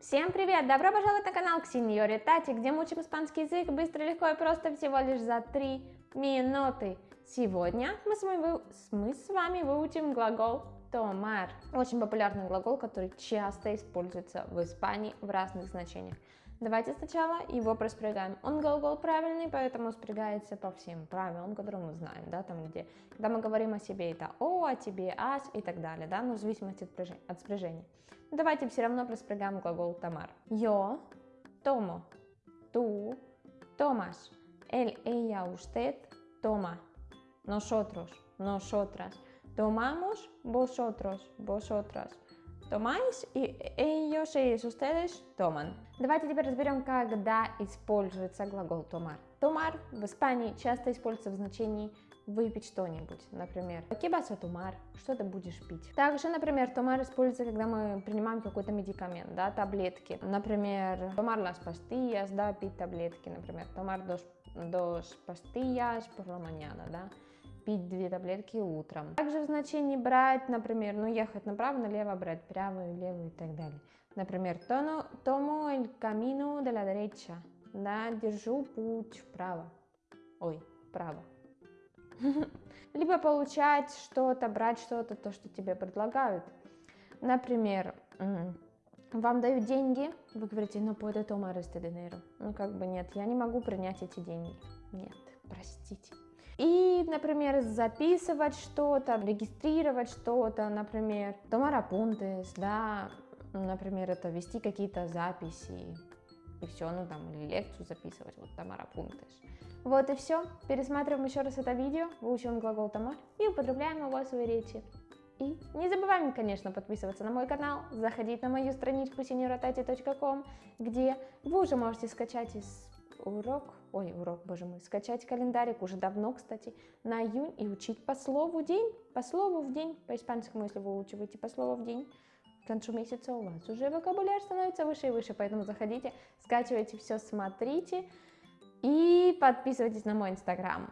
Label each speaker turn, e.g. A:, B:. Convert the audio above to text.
A: Всем привет! Добро пожаловать на канал Ксеньори Тати, где мы учим испанский язык быстро, легко и просто всего лишь за 3 минуты. Сегодня мы с, вами, мы с вами выучим глагол tomar. Очень популярный глагол, который часто используется в Испании в разных значениях. Давайте сначала его проспрягаем. Он глагол правильный, поэтому спрягается по всем правилам, которые мы знаем, да, там где, когда мы говорим о себе, это о, о тебе, ас и так далее, да, но в зависимости от, спряжения. От спряжения. Давайте все равно проспрягаем глагол tomar. Yo tomo, tú tomas, él, ella, usted toma, nosotros, nosotras, tomamos, vosotros, vosotras. Tomáis и ellos, ellos, ustedes toman. Давайте теперь разберем, когда используется глагол tomar. Tomar в Испании часто используется в значении выпить что-нибудь, например, ¿qué vas a tomar? Что ты будешь пить? Также, например, tomar используется, когда мы принимаем какой-то медикамент, да, таблетки. Например, tomar las pastillas, да, пить таблетки, например, tomar dos, dos pastillas por mañana, да пить две таблетки утром. Также в значении брать, например, ну ехать направо, налево, брать правую, левую и так далее. Например, tono, tomo el camino de la derecha, да, держу путь вправо, ой, вправо. Либо получать что-то, брать что-то, то, что тебе предлагают. Например, вам дают деньги, вы говорите, ну, puede tomar este dinero. Ну, как бы нет, я не могу принять эти деньги. Нет, простите. И, например, записывать что-то, регистрировать что-то, например, tomar apuntes, да, например, это вести какие-то записи, и все, ну там, лекцию записывать, вот tomar apuntes. Вот и все. Пересматриваем еще раз это видео, выучиваем глагол tomar и употребляем его в своей речи. И не забываем, конечно, подписываться на мой канал, заходить на мою страничку senioratati.com, где вы уже можете скачать из урок, ой, урок, боже мой, скачать календарик уже давно, кстати, на июнь и учить по слову день, по слову в день, по испанскому, если вы учиваете по слову в день, к концу месяца у вас уже вокабуляр становится выше и выше, поэтому заходите, скачивайте все, смотрите и подписывайтесь на мой инстаграм.